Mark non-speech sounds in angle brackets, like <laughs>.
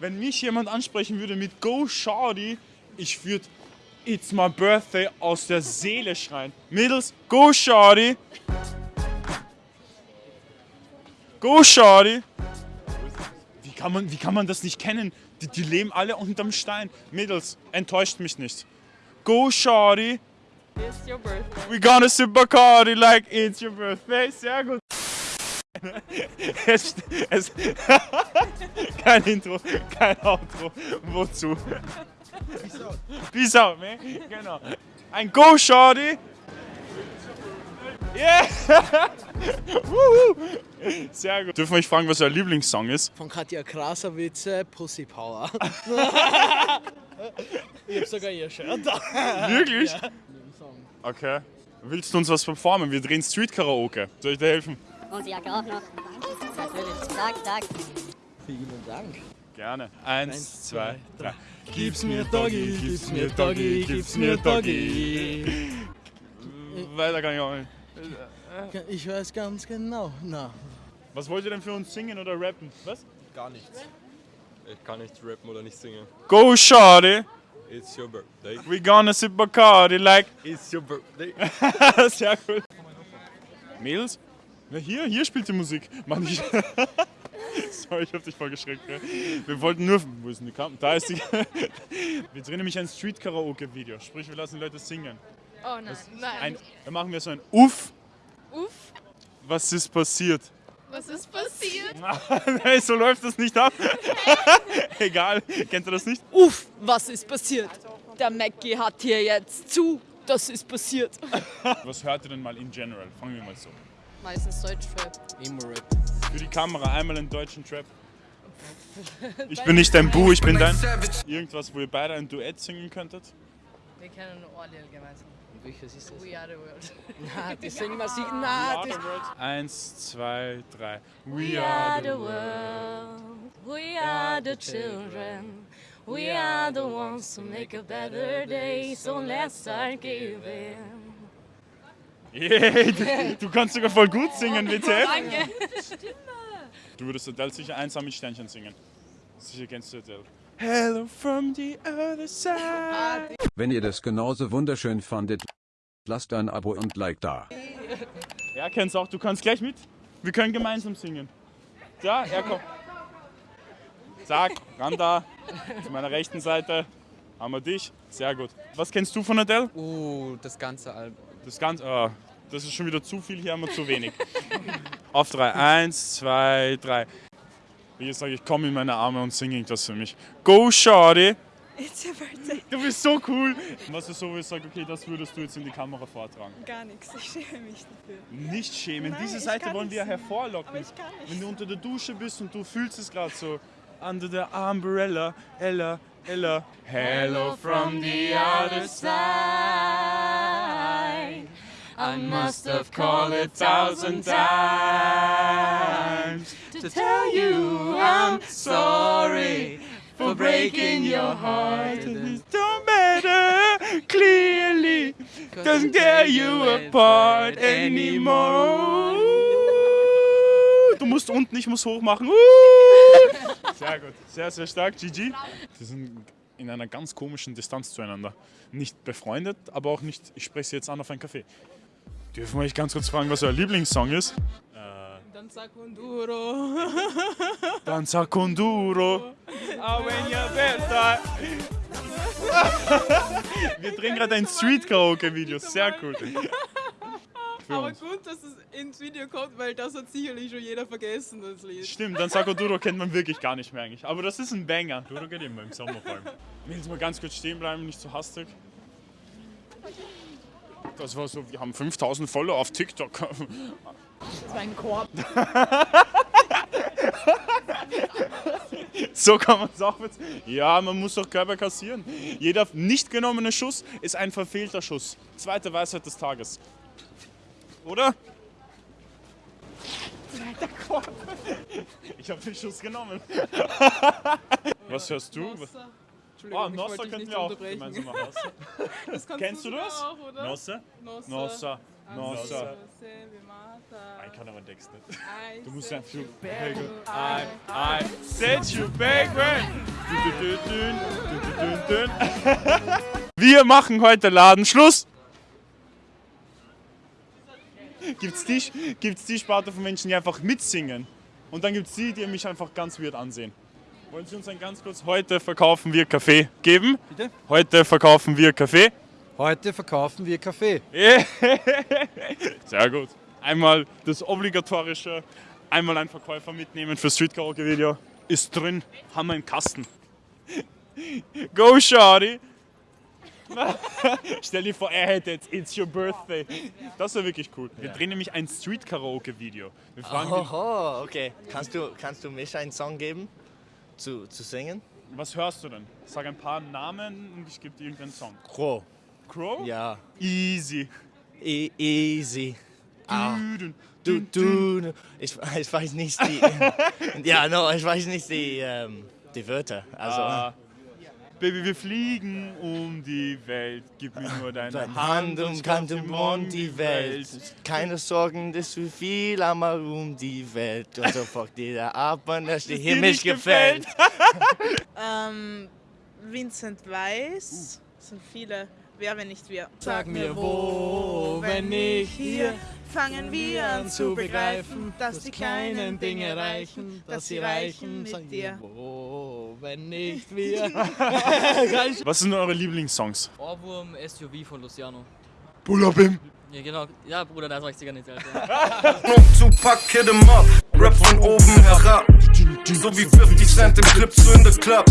wenn mich jemand ansprechen würde mit Go Shorty, ich würde It's my birthday aus der Seele schreien. Mädels, Go Shorty! Go Shorty! Wie kann man, wie kann man das nicht kennen? Die, die leben alle unterm Stein. Mädels, enttäuscht mich nicht. Go Shorty! It's your birthday. We gonna sip Bacardi like it's your birthday. Sehr gut. Es, es, <laughs> kein Intro, kein Outro. Wozu? Peace out. Peace out, man. Genau. Ein Go, Shorty. Yeah! <laughs> Sehr gut. Dürfen wir euch fragen, was euer Lieblingssong ist? Von Katja Krasavice, Pussy Power. <laughs> ich hab sogar ihr Shirt da. Wirklich? Ja. Okay. Willst du uns was performen? Wir drehen Street Karaoke. Soll ich dir helfen? Und die Jacke auch noch. Natürlich. Sag, sag. Vielen Dank. Gerne. Eins, Eins, zwei, zwei, drei. Gib's mir Doggy, gib's mir Doggy, gib's mir Doggy. <laughs> Weiter kann ich auch nicht. Ich weiß ganz genau. Na, Was wollt ihr denn für uns singen oder rappen? Was? Gar nichts. Ich kann nicht rappen oder nicht singen. Go Shorty, It's your birthday. we gonna sip Bacardi like... It's your birthday. <laughs> Sehr cool. Mädels? Na hier, hier spielt die Musik. Mann, ich... <laughs> Sorry, ich hab dich voll geschreckt. Gell? Wir wollten nur... Wo ist denn die Kamera? Da ist die... <laughs> Wir drehen nämlich ein Street-Karaoke-Video. Sprich, wir lassen Leute singen. Oh nein, nein. Ein, dann machen wir so ein Uff, Uff, was ist passiert? was ist passiert? <laughs> hey, so läuft das nicht ab. Egal, kennt ihr das nicht? Uff, was ist passiert? Der Mackie hat hier jetzt zu. Das ist passiert. Was hört ihr denn mal in general? Fangen wir mal so. Meistens Deutschrap. Emo-Rap. Für die Kamera einmal einen deutschen Trap. <laughs> Ich bin nicht dein Bu, ich bin dein. Irgendwas, wo ihr beide ein Duett singen könntet? Wir kennen nur Orliel gemeinsam. Welches ist das? We are the world. <laughs> Na, die singen wir sich. Na, das. Eins, zwei, drei. We are the world. We are the children. We are the ones who make a better day. So let's start giving. Yay, du, du kannst sogar voll gut singen, WTF. Danke. Du würdest Adele sicher einsam mit Sternchen singen. Sicher kennst du Adele. Hello from the other side. Wenn ihr das genauso wunderschön fandet, lasst ein Abo und Like da. Er kennt's auch, du kannst gleich mit. Wir können gemeinsam singen. Ja, er kommt. Zack, ran da. Zu meiner rechten Seite haben wir dich. Sehr gut. Was kennst du von Adele? Uh, das ganze Album. Das Ganze. ah, das ist schon wieder zu viel, hier haben wir zu wenig. <laughs> Auf drei. Eins, zwei, drei. Wie sage ich, komm in meine Arme und sing irgendwas für mich. Go, Shorty! It's your birthday. Du bist so cool! Was ist so, wo ich sage, okay, das würdest du jetzt in die Kamera vortragen? Gar nichts, ich schäme mich dafür. Nicht schämen, Nein, diese Seite wollen wir hervorlocken. Aber ich kann nicht Wenn du unter der Dusche bist und du fühlst es gerade so, under the umbrella, Ella, Ella. Hello from the other side. I must have called a thousand times to tell you I'm sorry for breaking your heart. It don't matter clearly, doesn't tear you apart anymore. Du musst unten, ich muss hoch machen. Sehr gut, sehr, sehr stark, GG. Sie sind in einer ganz komischen Distanz zueinander. Nicht befreundet, aber auch nicht, ich spreche sie jetzt an auf ein Café. Dürfen wir euch ganz kurz fragen, was euer Lieblingssong ist? Danza con duro. Danza con duro. Wir drehen gerade ein Street-Karaoke-Video. Sehr cool. Für Aber uns. gut, dass es ins Video kommt, weil das hat sicherlich schon jeder vergessen, das Lied. Stimmt, Danza con duro kennt man wirklich gar nicht mehr eigentlich. Aber das ist ein Banger. Duro geht immer im Sommer vor allem. Willst du mal ganz kurz stehen bleiben, nicht so hastig? Das war so, wir haben 5000 Follower auf TikTok. Das war ein Korb. <laughs> So kann man es auch jetzt. Ja, man muss doch Körper kassieren. Jeder nicht genommene Schuss ist ein verfehlter Schuss. Zweite Weisheit des Tages. Oder? Zweiter Korb. Ich habe den Schuss genommen. <laughs> Was hörst du? Entschuldigung, Ah, ich Nossa könnten wir auch gemeinsam machen. <laughs> Das kannst Kennst du das? Auch, oder? Nossa? Nossa. Nossa. Nossa. Ich kann aber Text nicht. I Du musst you so. back. I, I set you back when Wir machen heute Ladenschluss. Gibt's die, gibt's die Sparte von Menschen, die einfach mitsingen? Und dann gibt's die, die mich einfach ganz weird ansehen. Wollen Sie uns ein ganz kurz, heute verkaufen wir Kaffee geben? Bitte? Heute verkaufen wir Kaffee. Heute verkaufen wir Kaffee. <laughs> Sehr gut. Einmal das obligatorische, einmal ein Verkäufer mitnehmen für Street Karaoke Video. Ist drin, haben wir im Kasten. <laughs> Go, Shorty! <laughs> Stell dir vor, er hätte jetzt It's Your Birthday. Das wäre wirklich cool. Wir drehen nämlich ein Street Karaoke Video. Wir Oho, okay. Kannst du, kannst du mich einen Song geben? Zu, zu singen? was hörst du denn? Sag ein paar Namen und ich gebe dir irgendeinen Song. Crow. Crow? Ja. Easy. E easy. Ah. Du, du, ich, ich weiß nicht die. <laughs> ja, no, ich weiß nicht die, ähm, die Wörter. Also, Ah. Baby, wir fliegen um die Welt. Gib mir nur deine deine Hand Hand und umkannt um die Welt. Keine Sorgen, das ist zu viel, einmal um die Welt. Und so folgt jeder ab, wenn das dir Himmel nicht gefällt. <laughs> Ähm, Vincent Weiss. Das sind viele. Wer, wenn nicht wir? Sag mir wo, wenn nicht hier, fangen wir an zu begreifen, dass die kleinen Dinge reichen, dass sie reichen Sag mit dir. Wo, wenn nicht wir. <laughs> Was sind eure Lieblingssongs? Ohrwurm SUV von Luciano. Bulabim. Ja, genau. Ja, Bruder, da sag ich dir gar nichts, Alter. Tupac, <laughs> hit 'em up, Rap von oben herab. So wie 50 Cent im Clip zu in the Club.